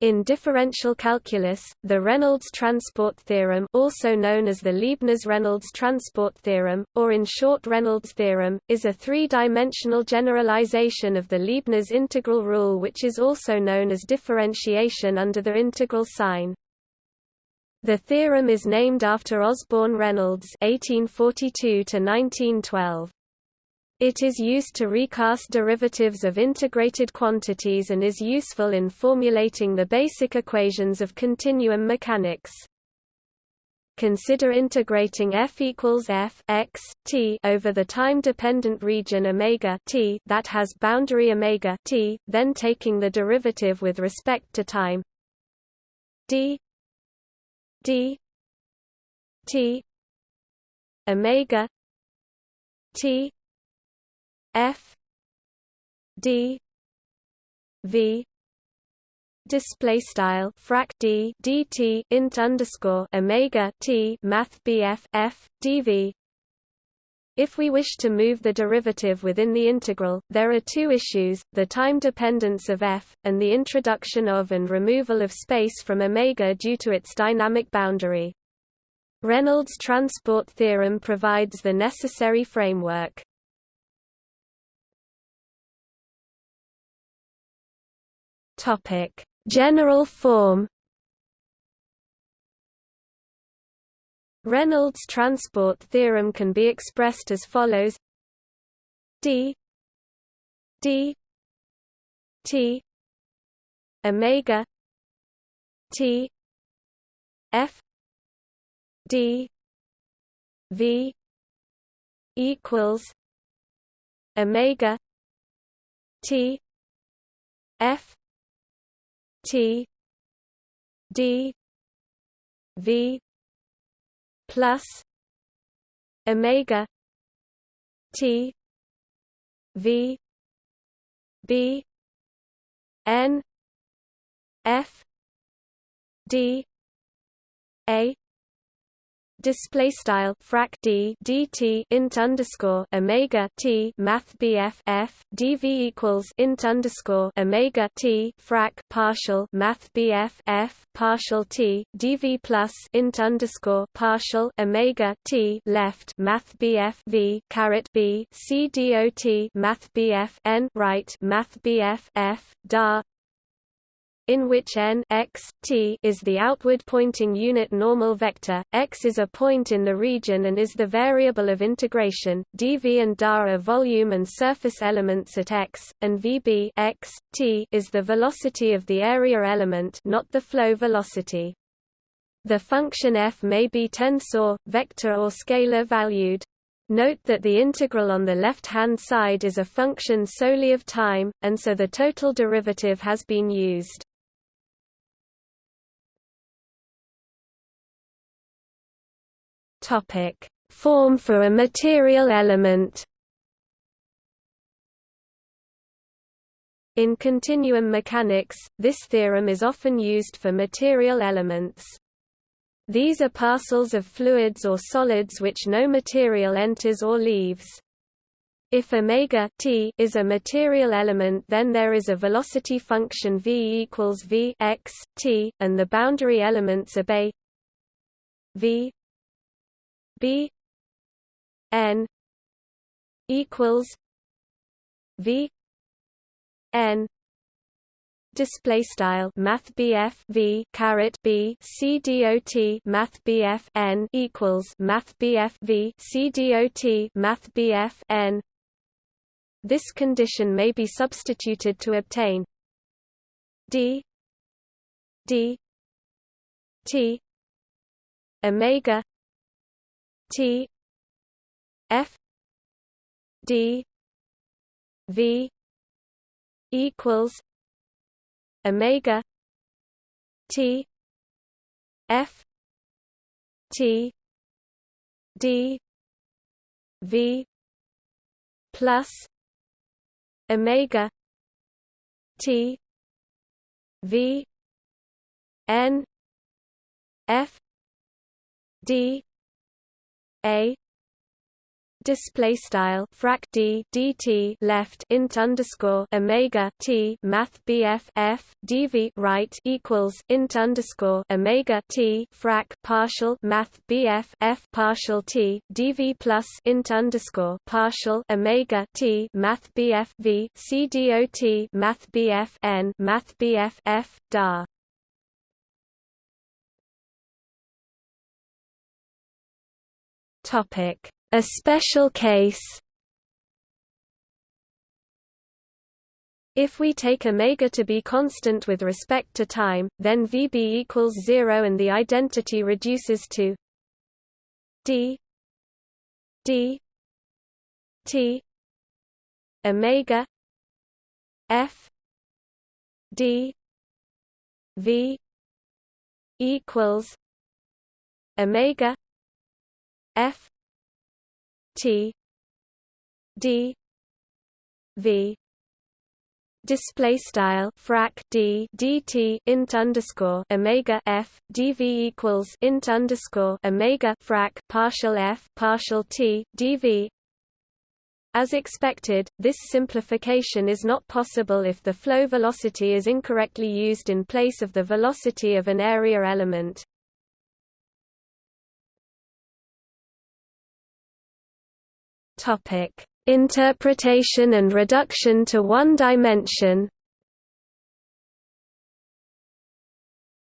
In differential calculus, the Reynolds transport theorem also known as the Leibniz-Reynolds transport theorem, or in short Reynolds theorem, is a three-dimensional generalization of the Leibniz integral rule which is also known as differentiation under the integral sign. The theorem is named after Osborne Reynolds (1842–1912). It is used to recast derivatives of integrated quantities and is useful in formulating the basic equations of continuum mechanics. Consider integrating f equals f x t over the time-dependent region omega t that has boundary omega t, then taking the derivative with respect to time d d t omega t F D V display style frac d dt int underscore omega t math bf f dv. If we wish to move the derivative within the integral, there are two issues, the time dependence of f, and the introduction of and removal of space from omega due to its dynamic boundary. Reynolds' transport theorem provides the necessary framework. Topic: General form. Reynolds transport theorem can be expressed as follows: d. D. T. Omega. T. F. D. V. equals omega. T. F T D V plus Omega T V B N F D A display style frac d dt int underscore omega t math bf f dv equals int underscore omega t frac partial math bf f partial t dv plus int underscore partial omega t left math bf v caret b c dot math bf n right math bf f dar in which n x, t is the outward-pointing unit normal vector, x is a point in the region and is the variable of integration, dv and dA are volume and surface elements at x, and vb x, t is the velocity of the area element not the flow velocity. The function f may be tensor, vector or scalar valued. Note that the integral on the left-hand side is a function solely of time, and so the total derivative has been used. Topic: Form for a material element. In continuum mechanics, this theorem is often used for material elements. These are parcels of fluids or solids which no material enters or leaves. If omega t is a material element then there is a velocity function v equals v x, t, and the boundary elements obey v B N equals V N display style math V caret B C dot math BF N equals math V C math BF N. This condition may be substituted to obtain D D T omega T F D V equals Omega T F T D V plus Omega T V N F D a. Display style frac d dt left int underscore omega t math bf dv right equals int underscore omega t frac partial math bf f partial t dv plus int underscore partial omega t math bf v c dot math bf n math bf f dar topic a special case? If we take omega to be constant with respect to time, then Vb equals 0 and the identity reduces to d d t omega f d v equals omega f T D V display style frac d dt int underscore omega f dv equals int underscore omega frac partial f partial t dv as expected, this simplification is not possible if the flow velocity is incorrectly used in place of the velocity of an area element. Topic: Interpretation and reduction to one dimension.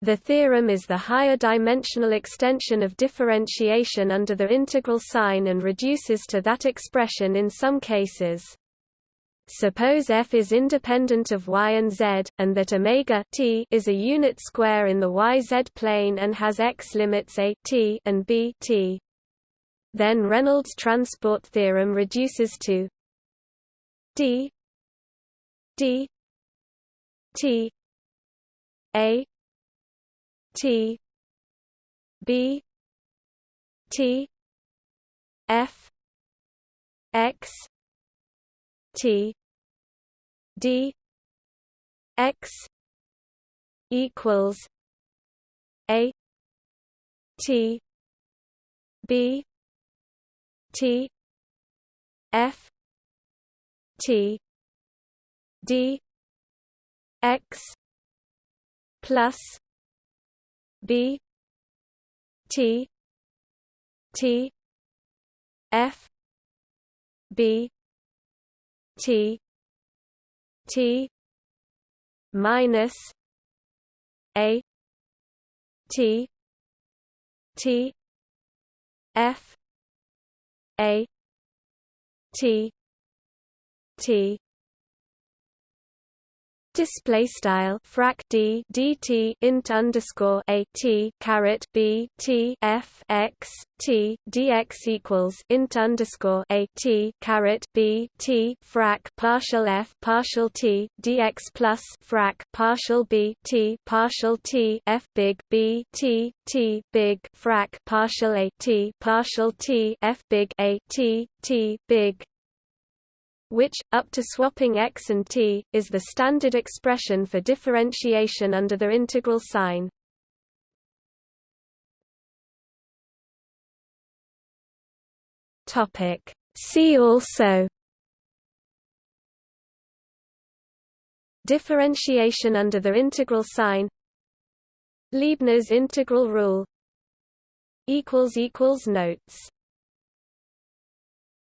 The theorem is the higher dimensional extension of differentiation under the integral sign and reduces to that expression in some cases. Suppose f is independent of y and z, and that omega t is a unit square in the yz plane and has x limits a t and b t. Then Reynolds transport theorem reduces to d d t a t b t f x t d x equals a t b T F T D X plus B T T F B T T minus A T T F a T T display style frac d dt int underscore a t caret b t f x t dx equals int underscore a t caret b t frac partial f partial t dx plus frac partial b t partial t f big b t t big frac partial a t partial t f big a t t big which, up to swapping x and t, is the standard expression for differentiation under the integral sign. See also Differentiation under the integral sign Leibniz integral rule Notes